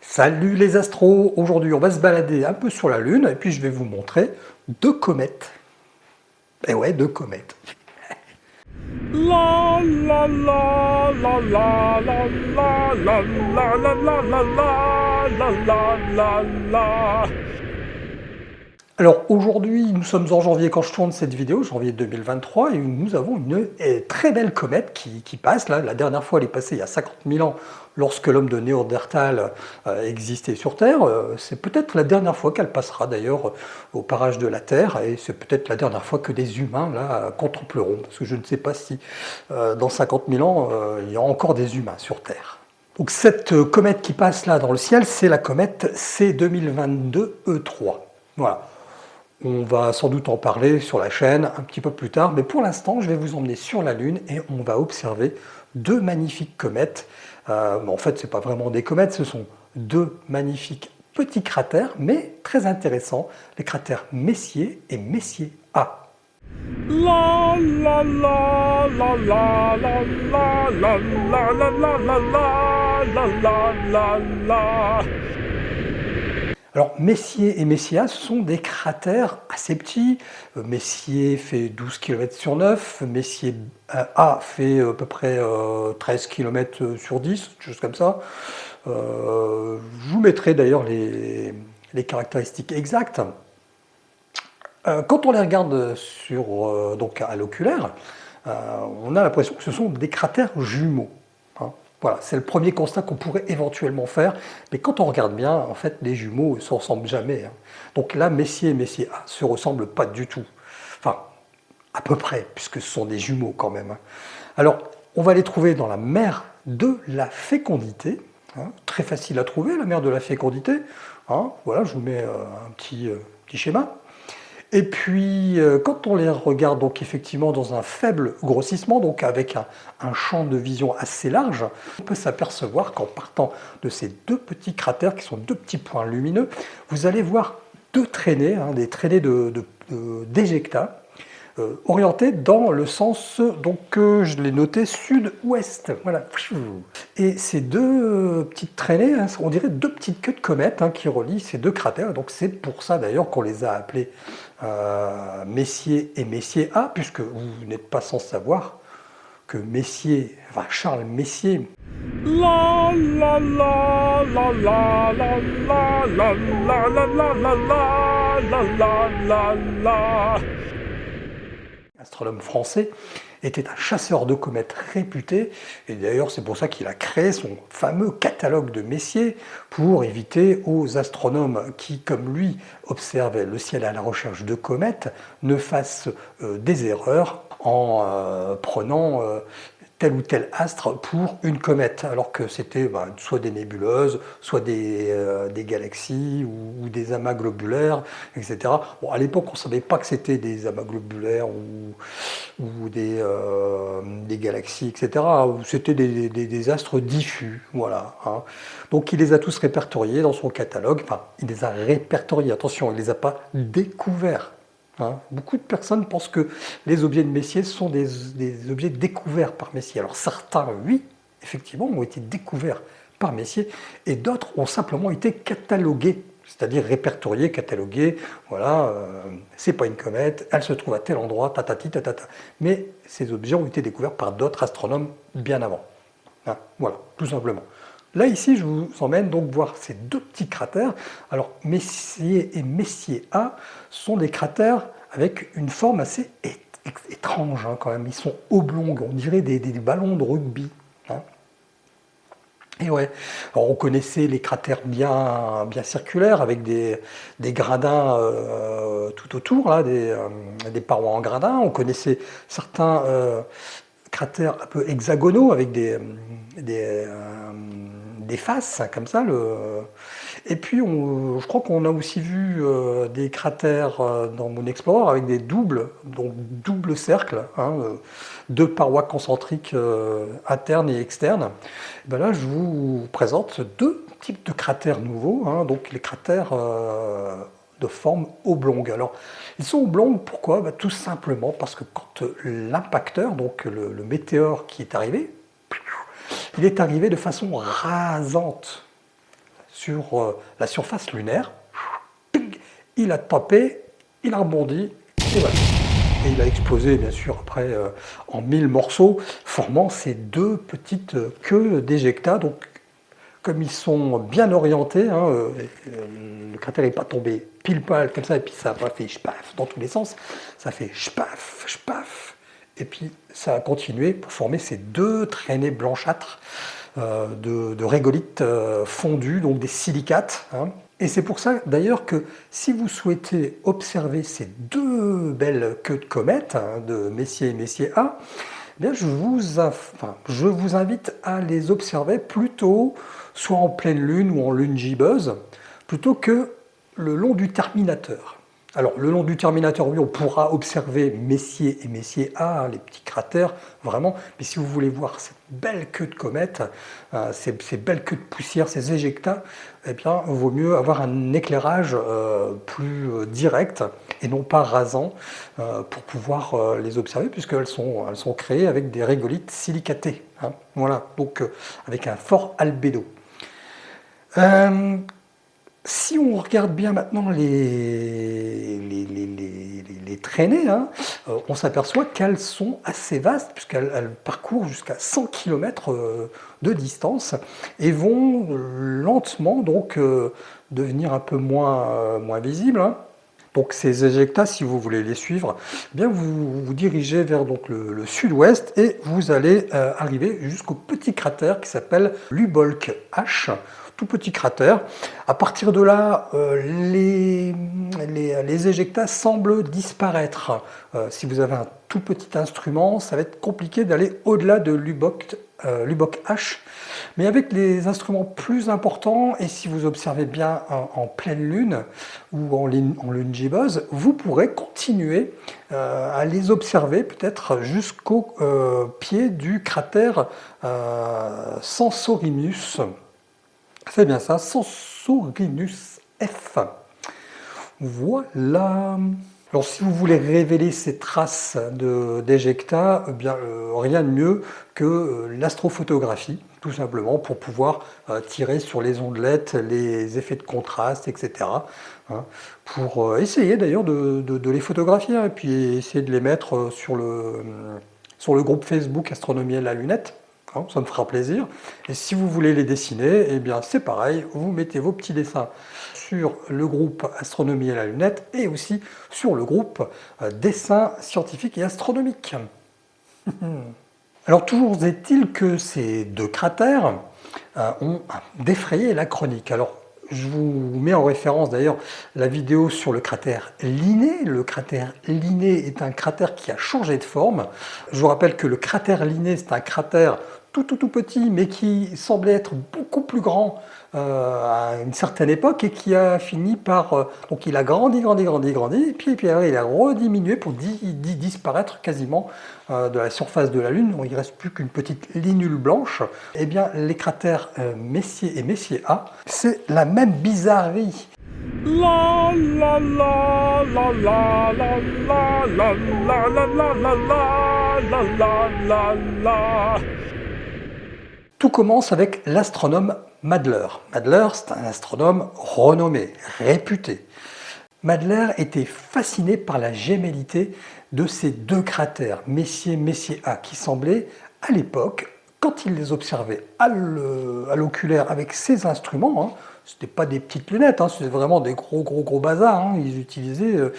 Salut les astros Aujourd'hui on va se balader un peu sur la Lune et puis je vais vous montrer deux comètes. Et ouais, deux comètes. La la la la la la la la la la la la la la la alors aujourd'hui, nous sommes en janvier quand je tourne cette vidéo, janvier 2023, et nous avons une très belle comète qui, passe. Là, la dernière fois, elle est passée il y a 50 000 ans, lorsque l'homme de Néandertal euh, existait sur Terre. Euh, c'est peut-être la dernière fois qu'elle passera d'ailleurs au parage de la Terre, et c'est peut-être la dernière fois que des humains la contempleront, parce que je ne sais pas si euh, dans 50 000 ans, il y a encore des humains sur Terre. Donc cette comète qui passe là dans le ciel, c'est la comète C2022-E3. Voilà. On va sans doute en parler sur la chaîne un petit peu plus tard, mais pour l'instant, je vais vous emmener sur la Lune et on va observer deux magnifiques comètes. Euh, en fait, ce n'est pas vraiment des comètes, ce sont deux magnifiques petits cratères, mais très intéressants, les cratères Messier et Messier A. La la la la la la la la la la la la la la la alors Messier et Messia, sont des cratères assez petits. Euh, Messier fait 12 km sur 9, Messier euh, A fait à peu près 13 euh, km sur 10, chose comme ça. je vous mettrai d'ailleurs les, caractéristiques exactes. quand on les regarde sur, à l'oculaire, on a l'impression que ce sont des cratères jumeaux. Voilà, c'est le premier constat qu'on pourrait éventuellement faire, mais quand on regarde bien, en fait, les jumeaux ne se ressemblent jamais. Hein. Donc là, Messier et Messier A se ressemblent pas du tout. Enfin, à peu près, puisque ce sont des jumeaux quand même. Hein. Alors, on va les trouver dans la mer de la fécondité. Hein. Très facile à trouver, la mer de la fécondité. Voilà, je vous mets euh, un petit, euh, petit schéma. Et puis, euh, quand on les regarde donc effectivement dans un faible grossissement, donc avec un, champ de vision assez large, on peut s'apercevoir qu'en partant de ces deux petits cratères, qui sont deux petits points lumineux, vous allez voir deux traînées, hein, des traînées d'éjecta, de, euh, orienté dans le sens, donc je l'ai noté, sud-ouest. Voilà. Et ces deux euh, petites traînées, hein, on dirait deux petites queues de comète hein, qui relient ces deux cratères. Donc c'est pour ça d'ailleurs qu'on les a appelés euh, Messier et Messier A, puisque vous n'êtes pas sans savoir que Messier, enfin Charles Messier, la la la la la la la la la la la la la la la astronome français, était un chasseur de comètes réputé, et d'ailleurs c'est pour ça qu'il a créé son fameux catalogue de Messier, pour éviter aux astronomes qui, comme lui, observaient le ciel à la recherche de comètes, ne fassent euh, des erreurs en euh, prenant euh, tel ou tel astre pour une comète, alors que c'était bah, soit des nébuleuses, soit des, euh, galaxies ou, des amas globulaires, etc. Bon, à l'époque, on ne savait pas que c'était des amas globulaires ou, des, euh, des, galaxies, etc. C'était des, astres diffus, voilà. Hein. Donc il les a tous répertoriés dans son catalogue, enfin, il les a répertoriés, attention, il les a pas découverts. Beaucoup de personnes pensent que les objets de Messier sont des, objets découverts par Messier. Alors certains, oui, effectivement, ont été découverts par Messier, et d'autres ont simplement été catalogués, c'est-à-dire répertoriés, catalogués, voilà, euh, c'est pas une comète, elle se trouve à tel endroit, tatati, tatata. Mais ces objets ont été découverts par d'autres astronomes bien avant. Hein, voilà, tout simplement. Là, ici, je vous emmène donc voir ces deux petits cratères. Alors, Messier et Messier A sont des cratères avec une forme assez étrange hein, quand même. Ils sont oblongs, on dirait des, ballons de rugby. Hein. Et ouais, on connaissait les cratères bien, circulaires avec des, gradins euh, tout autour, là, euh, des, parois en gradins. On connaissait certains euh, cratères un peu hexagonaux avec des, des faces, comme ça. Le... Et puis, je crois qu'on a aussi vu euh, des cratères euh, dans Moon Explorer avec des doubles, donc double cercle, hein, euh, deux parois concentriques internes et externes. ben là, je vous présente deux types de cratères nouveaux, hein, donc les cratères de forme oblongue. Alors, ils sont oblongues, pourquoi? Ben, Tout simplement parce que quand l'impacteur, donc le météore qui est arrivé, il est arrivé de façon rasante sur euh, la surface lunaire. Il a tapé, il a rebondi, et voilà. Et il a explosé, bien sûr, après, euh, en mille morceaux, formant ces deux petites queues d'éjecta. Donc, comme ils sont bien orientés, hein, euh, le cratère n'est pas tombé pile poil comme ça, et puis ça a fait chpaf dans tous les sens. Ça fait chpaf, chpaf, et puis ça a continué pour former ces deux traînées blanchâtres euh, de, régolithes fondus, donc des silicates. Hein. Et c'est pour ça d'ailleurs que si vous souhaitez observer ces deux belles queues de comète hein, de Messier et Messier A, eh je, vous je vous invite à les observer plutôt soit en pleine lune ou en lune gibbeuse, plutôt que le long du terminateur. Alors, le long du Terminator, oui, on pourra observer Messier et Messier A, les petits cratères, vraiment. Mais si vous voulez voir cette belle queue de comète, euh, ces, belles queues de poussière, ces éjectats, eh bien, il vaut mieux avoir un éclairage euh, plus euh, direct et non pas rasant pour pouvoir les observer, puisqu'elles sont, elles sont créées avec des régolithes silicatés. Hein. voilà, donc avec un fort albédo. Si on regarde bien maintenant les, les, traînées, hein, euh, on s'aperçoit qu'elles sont assez vastes puisqu'elles parcourent jusqu'à 100 km euh, de distance et vont lentement donc euh, devenir un peu moins, moins visibles. Hein. Donc ces éjectats, si vous voulez les suivre, eh bien vous vous dirigez vers donc, le, sud-ouest et vous allez arriver jusqu'au petit cratère qui s'appelle Lubolk H petit cratère. À partir de là, euh, les, les, éjectats semblent disparaître. Euh, si vous avez un tout petit instrument, ça va être compliqué d'aller au-delà de l'UBOC euh, H. Mais avec les instruments plus importants, et si vous observez bien en, pleine lune ou en lune, en lune gibbeuse, vous pourrez continuer à les observer peut-être jusqu'au pied du cratère Sensorimus. C'est bien ça, Sensorinus F. Voilà. Alors si vous voulez révéler ces traces d'éjecta, eh bien euh, rien de mieux que euh, l'astrophotographie, tout simplement, pour pouvoir euh, tirer sur les ondelettes, les effets de contraste, etc. Hein, pour essayer d'ailleurs de, les photographier, hein, et puis essayer de les mettre sur le, sur le groupe Facebook Astronomie à la lunette. Ça me fera plaisir. Et si vous voulez les dessiner, eh bien c'est pareil, vous mettez vos petits dessins sur le groupe Astronomie à la lunette et aussi sur le groupe euh, Dessin scientifique et astronomique. Alors toujours est-il que ces deux cratères euh, ont défrayé la chronique. Alors je vous mets en référence d'ailleurs la vidéo sur le cratère Linné. Le cratère Linné est un cratère qui a changé de forme. Je vous rappelle que le cratère Linné, c'est un cratère tout tout tout petit, mais qui semblait être beaucoup plus grand euh, à une certaine époque et qui a fini par... Euh, donc il a grandi, grandi, grandi, grandi, et puis, puis il a rediminué pour disparaître quasiment euh, de la surface de la Lune. il ne reste plus qu'une petite linule blanche. Eh bien, les cratères Messier et Messier A, c'est la même bizarrerie. La la la la la la la la la la la la la la la tout commence avec l'astronome Madler. Madler, c'est un astronome renommé, réputé. Madler était fasciné par la gémellité de ces deux cratères, Messier Messier A, qui semblaient, à l'époque, quand il les observait à l'oculaire avec ses instruments, hein, ce n'était pas des petites lunettes, hein, c'était vraiment des gros gros gros bazars, hein, ils utilisaient euh,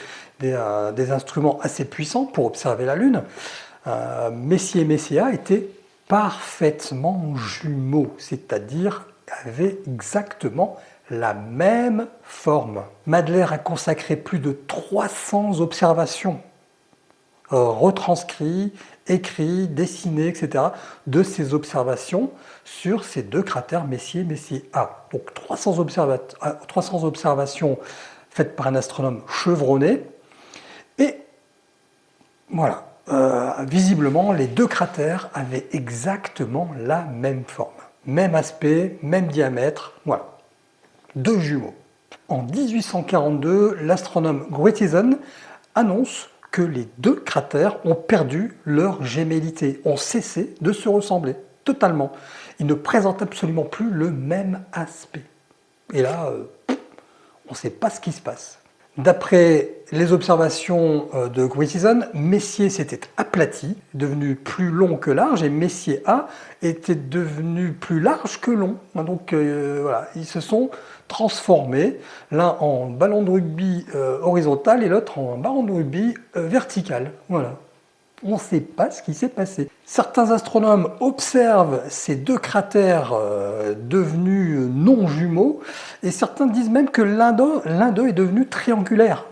euh, des, instruments assez puissants pour observer la Lune, euh, Messier Messier A était parfaitement jumeaux, c'est-à-dire avaient exactement la même forme. Madler a consacré plus de 300 observations, euh, retranscrites, écrites, dessinées, etc., de ces observations sur ces deux cratères Messier Messier A. Donc 300, 300 observations faites par un astronome chevronné, et voilà, euh, visiblement, les deux cratères avaient exactement la même forme. Même aspect, même diamètre, voilà. Deux jumeaux. En 1842, l'astronome Grotthisen annonce que les deux cratères ont perdu leur gémellité, ont cessé de se ressembler, totalement. Ils ne présentent absolument plus le même aspect. Et là, euh, on ne sait pas ce qui se passe. D'après les observations euh, de Grayson, Messier s'était aplati, devenu plus long que large, et Messier A était devenu plus large que long. Donc euh, voilà, ils se sont transformés, l'un en ballon de rugby euh, horizontal et l'autre en ballon de rugby vertical. Voilà on ne sait pas ce qui s'est passé. Certains astronomes observent ces deux cratères euh, devenus non jumeaux et certains disent même que l'un d'eux est devenu triangulaire.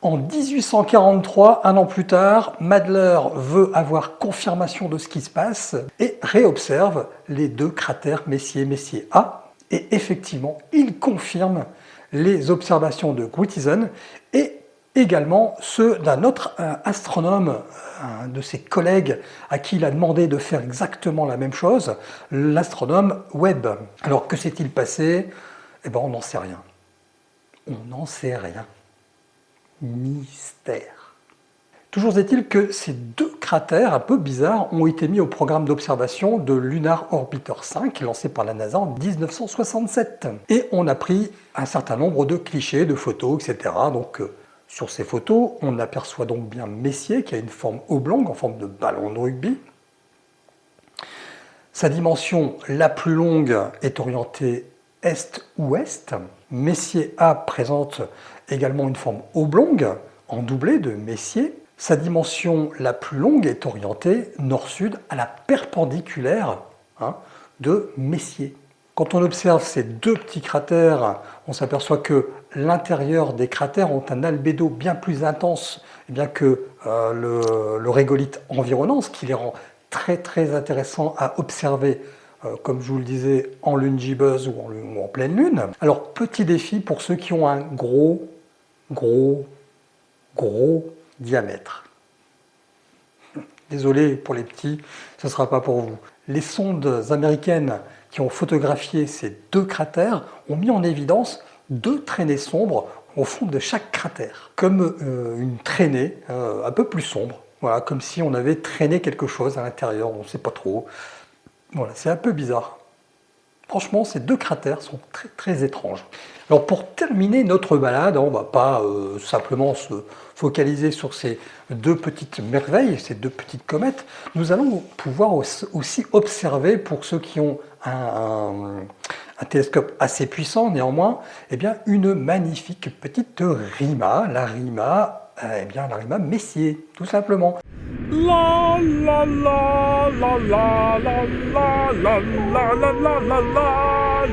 En 1843, un an plus tard, Madler veut avoir confirmation de ce qui se passe et réobserve les deux cratères Messier-Messier A. Et effectivement, il confirme les observations de Gruithuisen et également ceux d'un autre astronome, un de ses collègues à qui il a demandé de faire exactement la même chose, l'astronome Webb. Alors que s'est-il passé? Eh bien on n'en sait rien. On n'en sait rien. Mystère. Toujours est-il que ces deux cratères un peu bizarres ont été mis au programme d'observation de Lunar Orbiter 5 lancé par la NASA en 1967. Et on a pris un certain nombre de clichés, de photos, etc. Donc euh, sur ces photos, on aperçoit donc bien Messier qui a une forme oblongue en forme de ballon de rugby. Sa dimension la plus longue est orientée est-ouest. Messier A présente également une forme oblongue en doublé de Messier. Sa dimension la plus longue est orientée nord-sud à la perpendiculaire hein, de Messier. Quand on observe ces deux petits cratères, on s'aperçoit que l'intérieur des cratères ont un albédo bien plus intense eh bien que euh, le, régolithe environnant, ce qui les rend très très intéressants à observer, euh, comme je vous le disais, en lune gibbeuse ou en pleine lune. Alors, petit défi pour ceux qui ont un gros, gros, gros diamètre. Désolé pour les petits, ce ne sera pas pour vous. Les sondes américaines qui ont photographié ces deux cratères ont mis en évidence deux traînées sombres au fond de chaque cratère, comme euh, une traînée euh, un peu plus sombre, voilà, comme si on avait traîné quelque chose à l'intérieur, on ne sait pas trop. Voilà, c'est un peu bizarre. Franchement, ces deux cratères sont très, très étranges. Alors pour terminer notre balade, on ne va pas euh, simplement se focaliser sur ces deux petites merveilles, ces deux petites comètes, nous allons pouvoir aussi observer, pour ceux qui ont un, télescope assez puissant néanmoins, eh bien, une magnifique petite rima, la rima, eh bien, la rima Messier, tout simplement. La la la la la la la la la la la la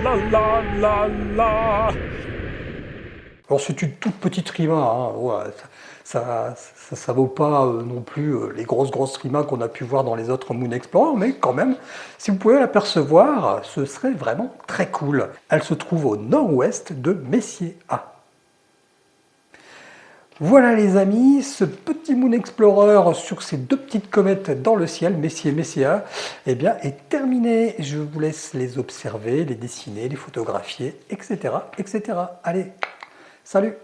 la la la la Alors c'est une toute petite rima, hein, ça, vaut pas euh, non plus euh, les grosses grosses rimas qu'on a pu voir dans les autres Moon Explorer, mais quand même, si vous pouvez l'apercevoir, ce serait vraiment très cool. Elle se trouve au nord-ouest de Messier A. Voilà les amis, ce petit Moon Explorer sur ces deux petites comètes dans le ciel, Messier et Messia, eh bien, est terminé. Je vous laisse les observer, les dessiner, les photographier, etc. etc. Allez, salut